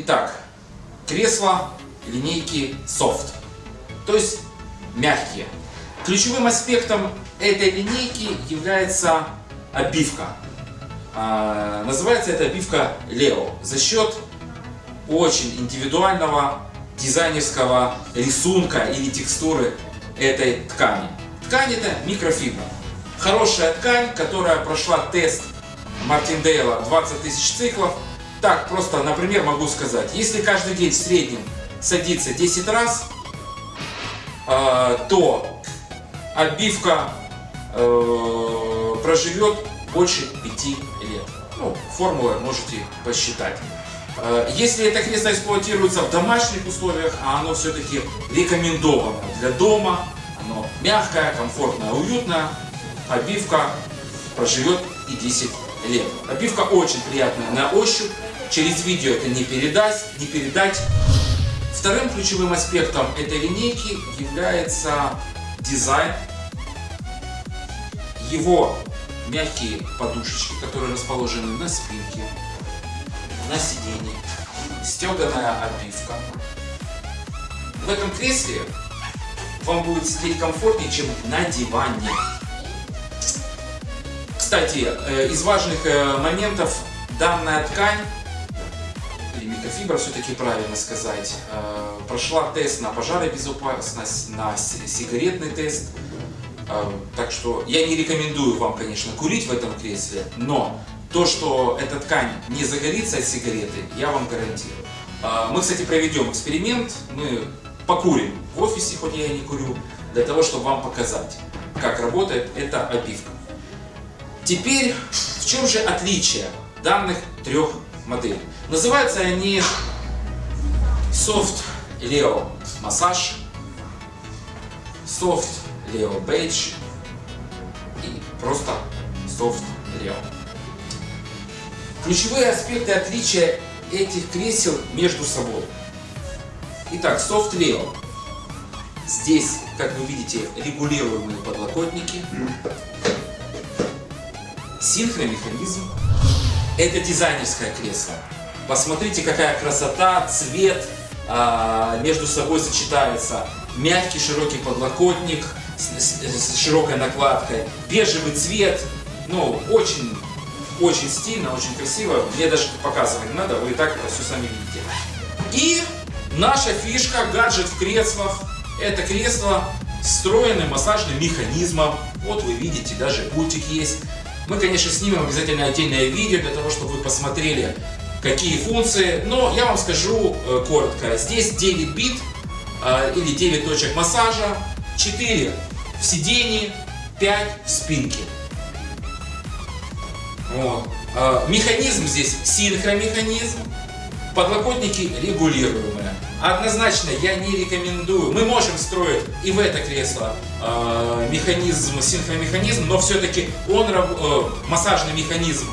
Итак, кресла линейки Soft, то есть мягкие. Ключевым аспектом этой линейки является обивка. А, называется эта обивка Leo за счет очень индивидуального дизайнерского рисунка или текстуры этой ткани. Ткань это микрофибра. Хорошая ткань, которая прошла тест Мартиндейла 20 тысяч циклов. Так, просто, например, могу сказать, если каждый день в среднем садится 10 раз, э, то обивка э, проживет больше 5 лет. Ну, формулы можете посчитать. Э, если это кресло эксплуатируется в домашних условиях, а оно все-таки рекомендовано для дома, оно мягкое, комфортное, уютное, обивка проживет и 10 лет. Обивка очень приятная на ощупь, через видео это не передать, не передать. Вторым ключевым аспектом этой линейки является дизайн. Его мягкие подушечки, которые расположены на спинке, на сиденье, стеганая обивка. В этом кресле вам будет сидеть комфортнее, чем на диване. Кстати, э, из важных э, моментов данная ткань, микрофибра все-таки правильно сказать, э, прошла тест на пожаробезопасность, на сигаретный тест. Так что я не рекомендую вам, конечно, курить в этом кресле, но то, что эта ткань не загорится от сигареты, я вам гарантирую. Мы, кстати, проведем эксперимент, мы покурим в офисе, хоть я и не курю, для того, чтобы вам показать, как работает эта обивка. Теперь, в чем же отличие данных трех моделей? Называются они Soft Leo Massage, Soft Leo Beige и просто Soft Leo. Ключевые аспекты отличия этих кресел между собой. Итак, Soft Leo. Здесь, как вы видите, регулируемые подлокотники. Синхромеханизм. Это дизайнерское кресло. Посмотрите, какая красота, цвет а, между собой сочетается. Мягкий широкий подлокотник с, с, с широкой накладкой. Бежевый цвет. Ну, очень, очень стильно, очень красиво. Мне даже показывать не надо, вы и так это все сами видите. И Наша фишка, гаджет в креслах, это кресло с встроенным массажным механизмом. Вот вы видите, даже пультик есть. Мы, конечно, снимем обязательно отдельное видео для того, чтобы вы посмотрели, какие функции. Но я вам скажу э, коротко. Здесь 9 бит э, или 9 точек массажа, 4 в сидении, 5 в спинке. Вот. Э, механизм здесь синхромеханизм, подлокотники регулируемые. Однозначно я не рекомендую. Мы можем строить и в это кресло э, механизм, синхромеханизм, но все-таки он, э, массажный механизм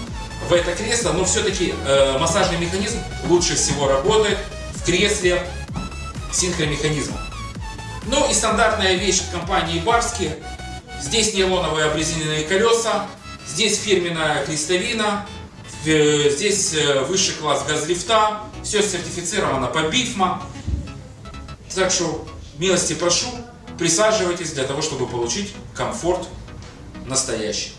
в это кресло, но все-таки э, массажный механизм лучше всего работает в кресле синхромеханизма. Ну и стандартная вещь компании Барски. Здесь нейлоновые обрезиненные колеса, здесь фирменная крестовина, э, здесь э, высший класс газлифта, все сертифицировано по БИФМА. Так что милости прошу, присаживайтесь для того, чтобы получить комфорт настоящий.